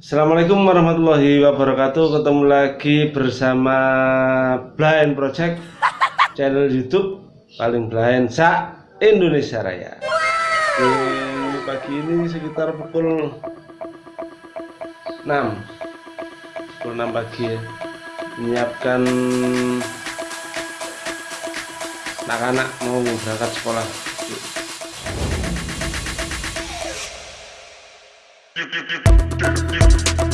Assalamualaikum warahmatullahi wabarakatuh. Ketemu lagi bersama Blind Project Channel Youtube Paling Blind Sa Indonesia Raya. Oke, Pagi ini sekitar pukul 6 Pukul 6 pagi ya Menyiapkan Anak-anak mau berangkat sekolah. Rekannya Thank you.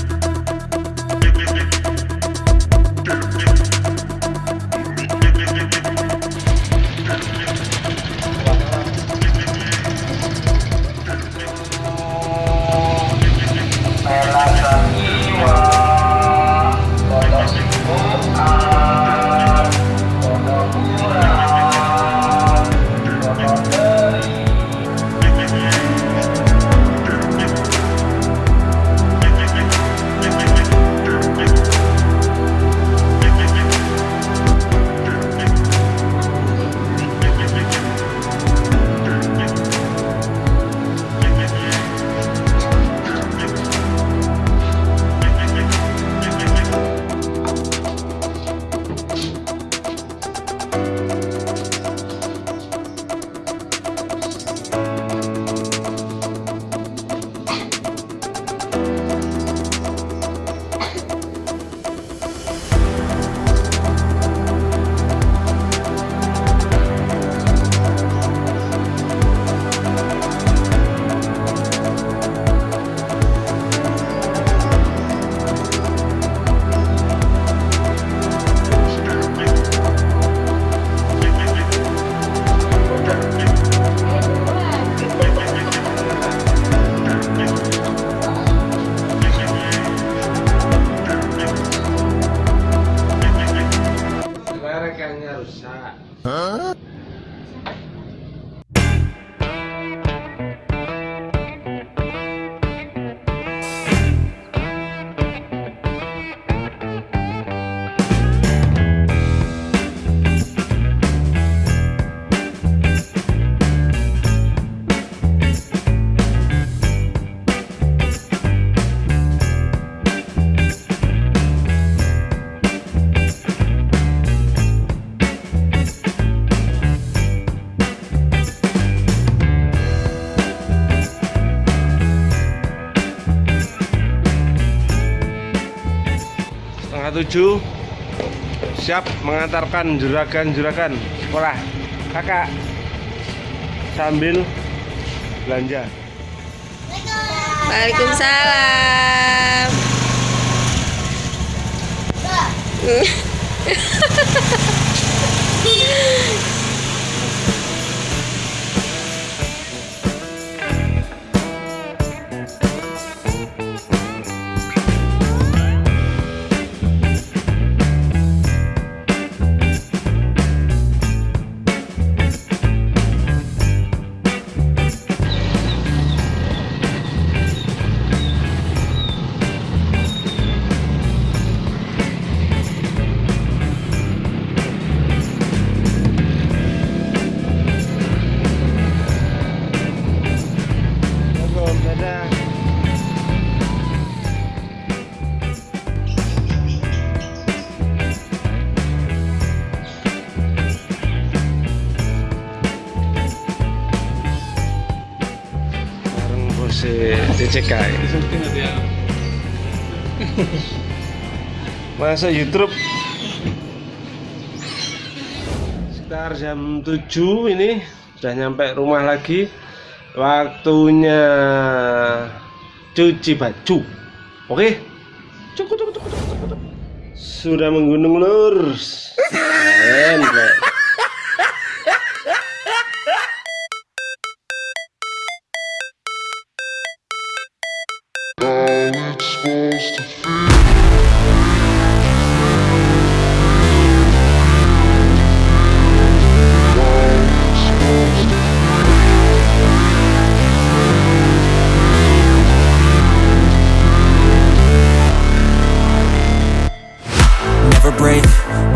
Setengah tujuh. Siap mengantarkan juragan-juragan sekolah. Kakak sambil belanja. Waalaikumsalam. Monggo, bareng bos DCK masuk YouTube? Sekitar jam 7 ini sudah nyampe rumah lagi. Waktunya cuci baju. Oke? Cukup cukup cukup cukup cukup sudah menggunung lur keren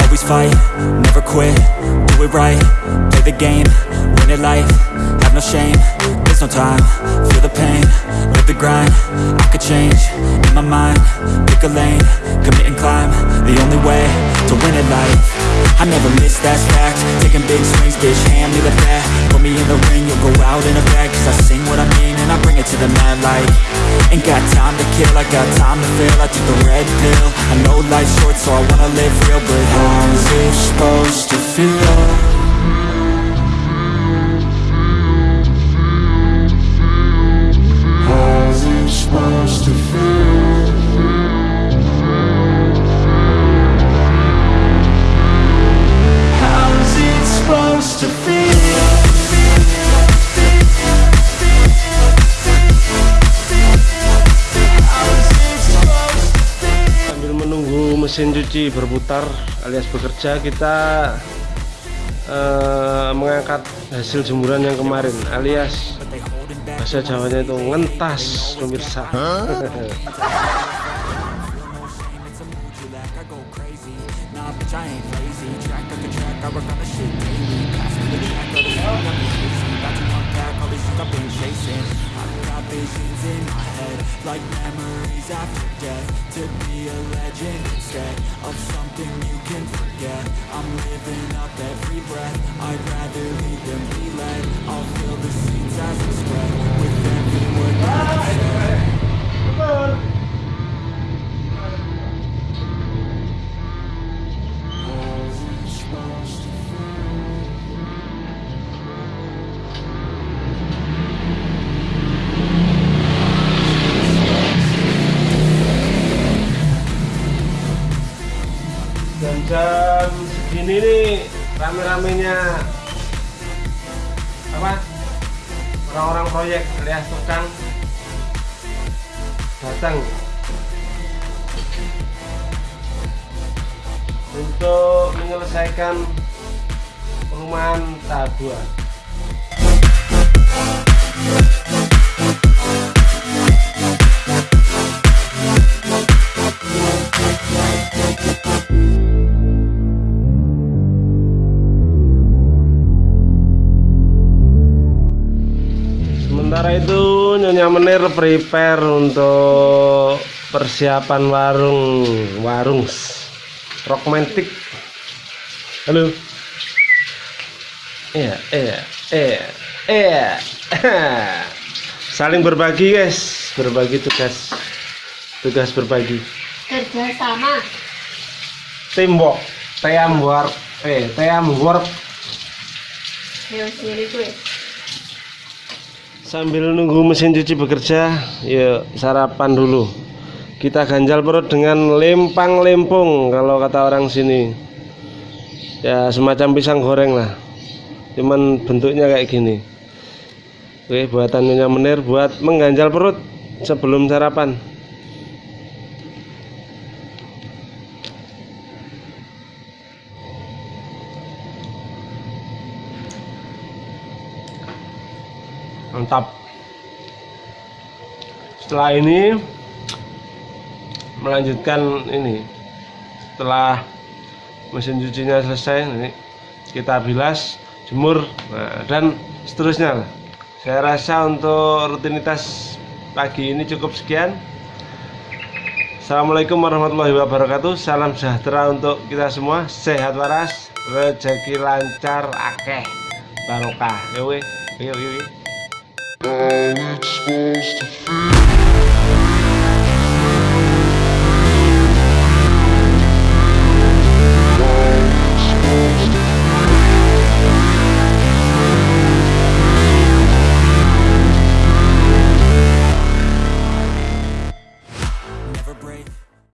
always fight, never quit, do it right, play the game, win it life, have no shame, there's no time, feel the pain, live the grind, I could change, in my mind Pick a lane, commit and climb The only way to win at life. I never miss, that's fact Taking big swings, bitch, hand me the bat. Put me in the ring, you'll go out in a bag Cause I sing what I mean I bring it to the mad light. Ain't got time to kill, I got time to feel I took the red pill. I know life's short so I wanna live real But how's it supposed to feel? Mesin cuci berputar alias bekerja kita eh, mengangkat hasil jemuran yang kemarin alias bahasa Jawanya itu ngentas pemirsa. no shit I've been chasing. I've got visions in my head, like memories after death. To be a legend instead of something you can forget. I'm living up every breath. I'd rather lead than be led. I'll feel the seeds as they spread with every word that I say. How's rame-ramenya. Apa? Orang-orang proyek alias tukang. Datang. Untuk menyelesaikan perumahan tahap 2 Menir prepare untuk persiapan warung warung romantik. Halo. Iya, iya, iya, iya. Saling berbagi guys, berbagi tugas, tugas berbagi. kerja sama Teamwork, teamwork, eh teamwork. ayo sendiri gue Sambil nunggu mesin cuci bekerja, yuk sarapan dulu. Kita ganjal perut dengan lempang lempung kalau kata orang sini. Ya semacam pisang goreng lah. Cuman bentuknya kayak gini. Oke, buatan Nyonya Menir buat mengganjal perut sebelum sarapan. Mantap. Setelah ini melanjutkan ini. Setelah mesin cucinya selesai, ini kita bilas, jemur, nah, dan seterusnya. Saya rasa untuk rutinitas pagi ini cukup sekian. Assalamualaikum warahmatullahi wabarakatuh. Salam sejahtera untuk kita semua. Sehat waras, rezeki lancar, akeh, barokah. Yo, yo, yo. How it's supposed to feel?